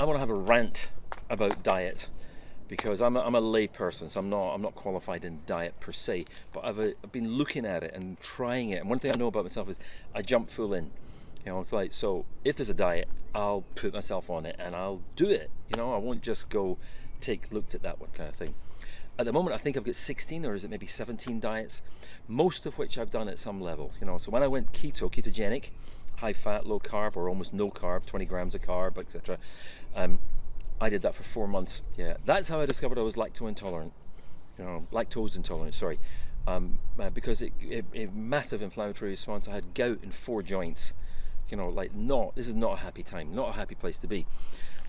I want to have a rant about diet because I'm a, I'm a lay person, so I'm not I'm not qualified in diet per se. But I've, uh, I've been looking at it and trying it. And one thing I know about myself is I jump full in. You know, it's like so if there's a diet, I'll put myself on it and I'll do it. You know, I won't just go take looked at that one kind of thing. At the moment, I think I've got 16 or is it maybe 17 diets, most of which I've done at some level. You know, so when I went keto, ketogenic, high fat, low carb, or almost no carb, 20 grams of carb, etc. Um, I did that for four months. Yeah, that's how I discovered I was lactose intolerant. You know, lactose intolerant. Sorry, um, uh, because it, it, it, massive inflammatory response. I had gout in four joints. You know, like not. This is not a happy time. Not a happy place to be.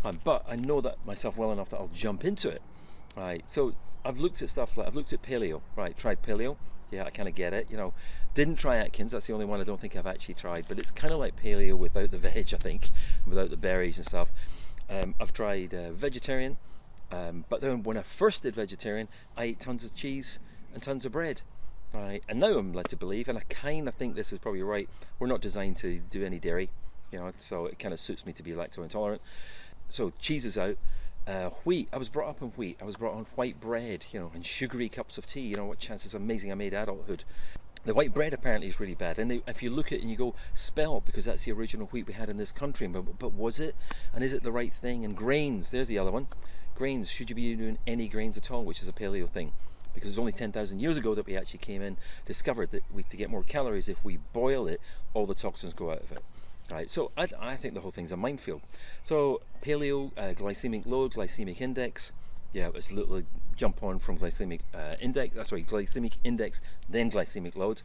Um, but I know that myself well enough that I'll jump into it. Right. So I've looked at stuff like I've looked at paleo. Right. Tried paleo. Yeah, I kind of get it. You know, didn't try Atkins. That's the only one I don't think I've actually tried. But it's kind of like paleo without the veg. I think, without the berries and stuff. Um, I've tried uh, vegetarian, um, but then when I first did vegetarian, I ate tons of cheese and tons of bread. Right, and now I'm led to believe, and I kind of think this is probably right. We're not designed to do any dairy, you know, so it kind of suits me to be lactose intolerant. So cheese is out. Uh, wheat, I was brought up on wheat. I was brought on white bread, you know, and sugary cups of tea. You know what chances? Amazing. I made adulthood. The white bread apparently is really bad, and they, if you look at it and you go, spelt because that's the original wheat we had in this country, but, but was it? And is it the right thing? And grains, there's the other one. Grains, should you be doing any grains at all, which is a paleo thing? Because it was only 10,000 years ago that we actually came in, discovered that we, to get more calories, if we boil it, all the toxins go out of it. Right, so I, I think the whole thing's a minefield. So paleo, uh, glycemic load, glycemic index, yeah, it's literally jump on from glycemic uh, index, uh, sorry, glycemic index, then glycemic load.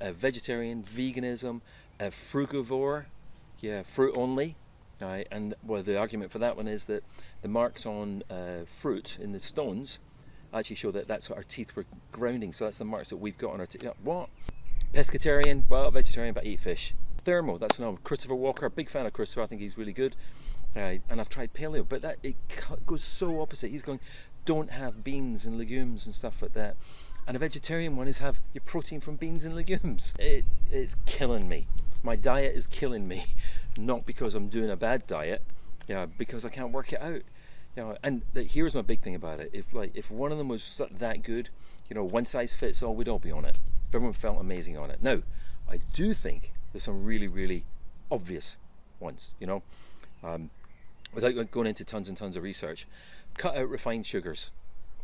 Uh, vegetarian, veganism, uh, frugivore, yeah, fruit only. Right, and well, the argument for that one is that the marks on uh, fruit in the stones actually show that that's what our teeth were grounding. So that's the marks that we've got on our teeth. What? Pescatarian, well, vegetarian, but eat fish. Thermo, that's another. Christopher Walker, big fan of Christopher. I think he's really good. Right, and I've tried paleo, but that it goes so opposite. He's going, don't have beans and legumes and stuff like that. And a vegetarian one is have your protein from beans and legumes. It, it's killing me. My diet is killing me, not because I'm doing a bad diet, yeah, because I can't work it out. You know, and the, here's my big thing about it. If like if one of them was that good, you know, one size fits all, we'd all be on it. Everyone felt amazing on it. Now, I do think there's some really, really obvious ones. You know, um, without going into tons and tons of research, cut out refined sugars.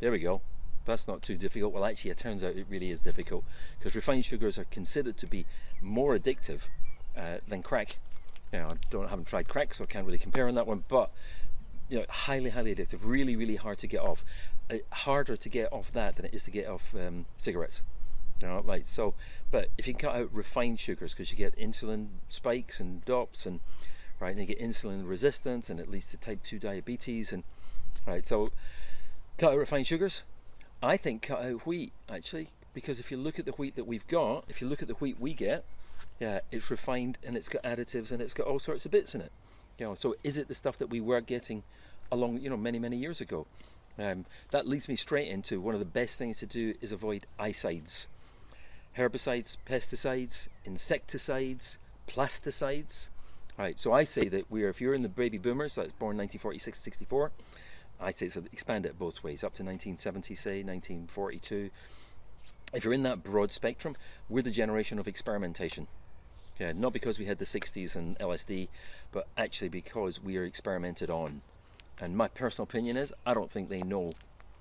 There we go. That's not too difficult. Well, actually, it turns out it really is difficult because refined sugars are considered to be more addictive uh, than crack. Now, I don't haven't tried crack, so I can't really compare on that one. But you know, highly, highly addictive. Really, really hard to get off. Uh, harder to get off that than it is to get off um, cigarettes. Know, like so. But if you cut out refined sugars, because you get insulin spikes and DOPs and right, and you get insulin resistance, and it leads to type two diabetes and Right, so cut out refined sugars. I think cut out wheat actually, because if you look at the wheat that we've got, if you look at the wheat we get, yeah, it's refined and it's got additives and it's got all sorts of bits in it. You know, so is it the stuff that we were getting along, you know, many many years ago? Um, that leads me straight into one of the best things to do is avoid ICIDES, herbicides, pesticides, insecticides, plasticides. Right, so I say that we're if you're in the baby boomers, that's born 1946, 64 I'd say so expand it both ways, up to 1970, say 1942. If you're in that broad spectrum, we're the generation of experimentation. Yeah, not because we had the 60s and LSD, but actually because we are experimented on. And my personal opinion is, I don't think they know,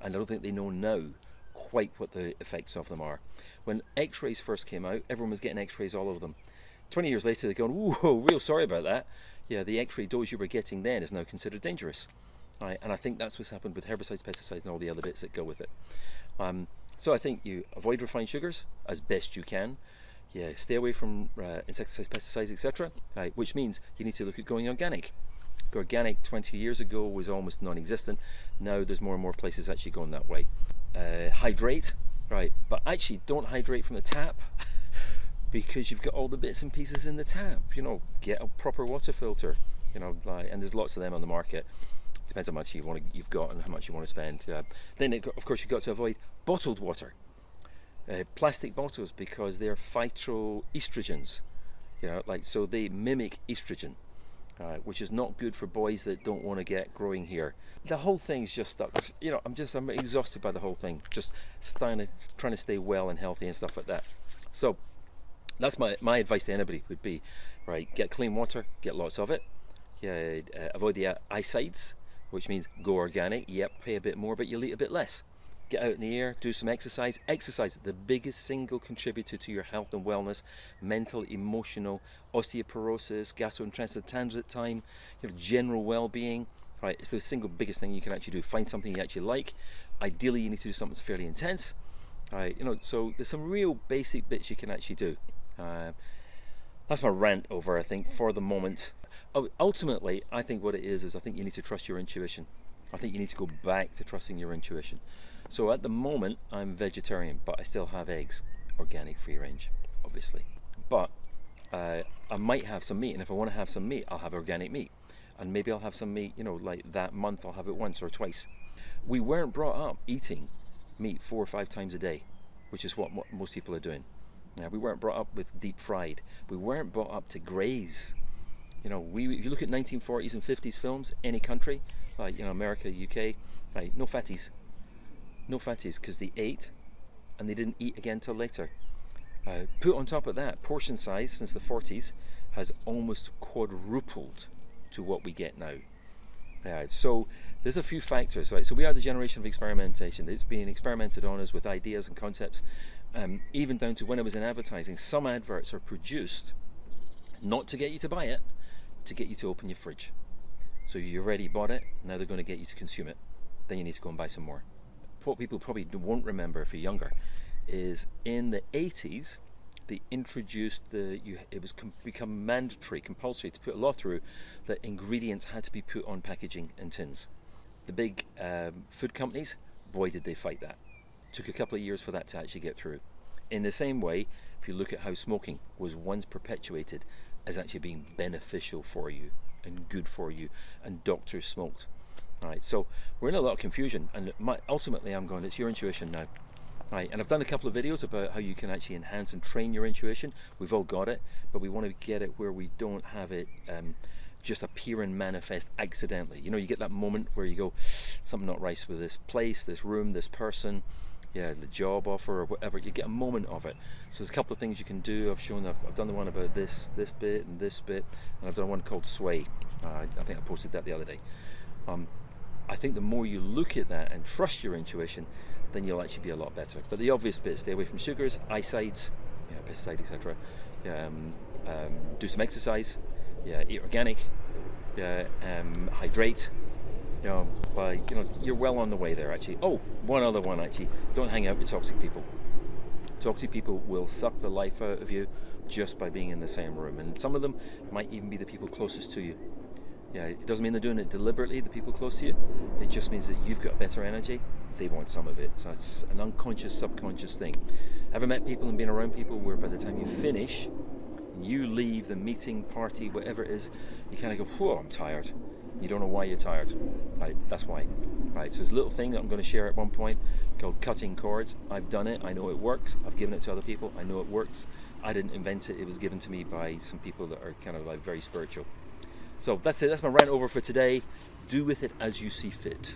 and I don't think they know now quite what the effects of them are. When X-rays first came out, everyone was getting X-rays all over them. 20 years later, they're going, whoa, real sorry about that. Yeah, the X-ray dose you were getting then is now considered dangerous. Right? And I think that's what's happened with herbicides, pesticides, and all the other bits that go with it. Um, so I think you avoid refined sugars as best you can. Yeah, stay away from uh, insecticides, pesticides, etc. Right? Which means you need to look at going organic. Organic 20 years ago was almost non-existent. Now there's more and more places actually going that way. Uh, hydrate, right? But actually, don't hydrate from the tap. because you've got all the bits and pieces in the tap. You know, get a proper water filter. You know, like, and there's lots of them on the market depends how much you want to, you've got and how much you want to spend. Uh, then, it, of course, you've got to avoid bottled water, uh, plastic bottles, because they're phytoestrogens. You know, like so they mimic estrogen. Uh, which is not good for boys that don't want to get growing hair. The whole thing's just stuck. You know, I'm just I'm exhausted by the whole thing. Just trying to trying to stay well and healthy and stuff like that. So that's my my advice to anybody would be, right? Get clean water, get lots of it. Yeah, uh, avoid the uh, which means go organic. Yep, pay a bit more, but you'll eat a bit less get out in the air, do some exercise. Exercise, the biggest single contributor to your health and wellness, mental, emotional, osteoporosis, gastrointestinal transit time, your general well-being. Right, it's the single biggest thing you can actually do. Find something you actually like. Ideally, you need to do something that's fairly intense. Right, you know, so there's some real basic bits you can actually do. Uh, that's my rant over, I think, for the moment. Ultimately, I think what it is is I think you need to trust your intuition. I think you need to go back to trusting your intuition. So at the moment, I'm vegetarian, but I still have eggs, organic, free range, obviously. But uh, I might have some meat, and if I want to have some meat, I'll have organic meat. And maybe I'll have some meat, you know, like that month I'll have it once or twice. We weren't brought up eating meat four or five times a day, which is what most people are doing. Now, we weren't brought up with deep fried. We weren't brought up to graze. You know, we if you look at 1940s and 50s films, any country, like you know America, UK, right, no fatties, no fatties because they ate and they didn't eat again till later. Uh, put on top of that, portion size since the 40s has almost quadrupled to what we get now. Uh, so there's a few factors, right? So we are the generation of experimentation. It's being experimented on us with ideas and concepts, um, even down to when I was in advertising. Some adverts are produced not to get you to buy it, to get you to open your fridge. So you already bought it, now they're going to get you to consume it. Then you need to go and buy some more what people probably won't remember if you're younger is in the 80s they introduced the you, it was com- become mandatory compulsory to put a law through that ingredients had to be put on packaging and tins. The big um, food companies boy did they fight that. Took a couple of years for that to actually get through. In the same way if you look at how smoking was once perpetuated as actually being beneficial for you and good for you and doctors smoked Right, so we're in a lot of confusion, and my, ultimately I'm going, it's your intuition now. Right, and I've done a couple of videos about how you can actually enhance and train your intuition. We've all got it, but we want to get it where we don't have it um, just appear and manifest accidentally. You know, you get that moment where you go, something not right with this place, this room, this person, yeah, the job offer or whatever. You get a moment of it. So there's a couple of things you can do. I've shown, I've, I've done the one about this, this bit, and this bit, and I've done one called Sway. Uh, I think I posted that the other day. Um, I think the more you look at that and trust your intuition, then you'll actually be a lot better. But the obvious bit: stay away from sugars, eyesides, yeah, pesticides, etc. Um, um, do some exercise, yeah, eat organic, yeah, um, hydrate. You know, you know, you're well on the way there. Actually, oh, one other one actually: don't hang out with toxic people. Toxic people will suck the life out of you just by being in the same room, and some of them might even be the people closest to you. Yeah, it doesn't mean they're doing it deliberately, the people close to you. It just means that you've got better energy, they want some of it. So it's an unconscious, subconscious thing. Ever met people and been around people where by the time you finish, you leave the meeting, party, whatever it is, you kind of go, whoa, I'm tired. You don't know why you're tired. Right, that's why. Right, so a little thing that I'm going to share at one point called cutting cords. I've done it, I know it works, I've given it to other people, I know it works. I didn't invent it, it was given to me by some people that are kind of like very spiritual. So that's it. That's my rant over for today. Do with it as you see fit.